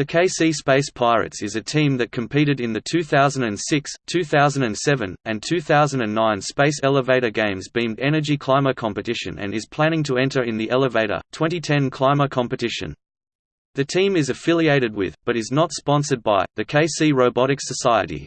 The KC Space Pirates is a team that competed in the 2006, 2007, and 2009 Space Elevator Games Beamed Energy Climber Competition and is planning to enter in the Elevator 2010 Climber Competition. The team is affiliated with, but is not sponsored by, the KC Robotics Society.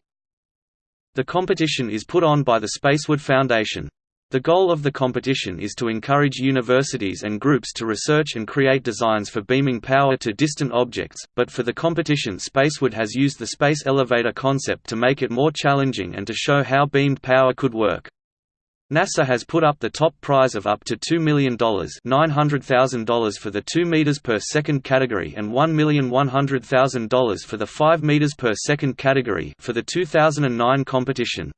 The competition is put on by the Spaceward Foundation. The goal of the competition is to encourage universities and groups to research and create designs for beaming power to distant objects, but for the competition Spaceward has used the space elevator concept to make it more challenging and to show how beamed power could work. NASA has put up the top prize of up to $2 million $900,000 for the 2 meters per second category and $1,100,000 for the 5 meters per second category for the 2009 competition.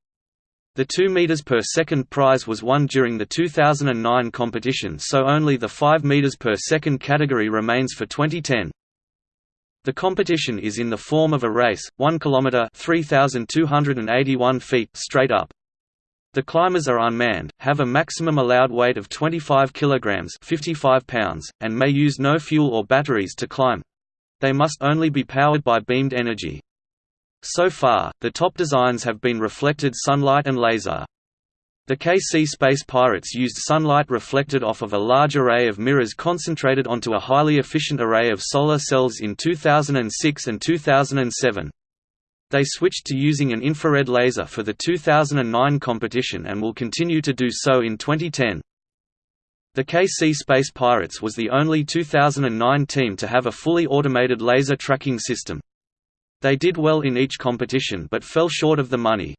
The 2 meters per second prize was won during the 2009 competition so only the 5 meters per second category remains for 2010. The competition is in the form of a race, 1 km 3,281 feet straight up. The climbers are unmanned, have a maximum allowed weight of 25 kg 55 pounds, and may use no fuel or batteries to climb. They must only be powered by beamed energy. So far, the top designs have been reflected sunlight and laser. The KC Space Pirates used sunlight reflected off of a large array of mirrors concentrated onto a highly efficient array of solar cells in 2006 and 2007. They switched to using an infrared laser for the 2009 competition and will continue to do so in 2010. The KC Space Pirates was the only 2009 team to have a fully automated laser tracking system. They did well in each competition but fell short of the money.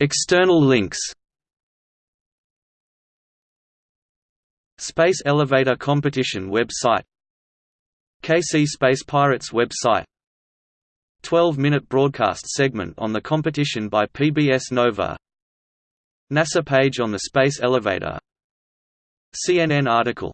External links. Space Elevator Competition website. KC Space Pirates website. 12-minute broadcast segment on the competition by PBS Nova. NASA page on the Space Elevator. CNN article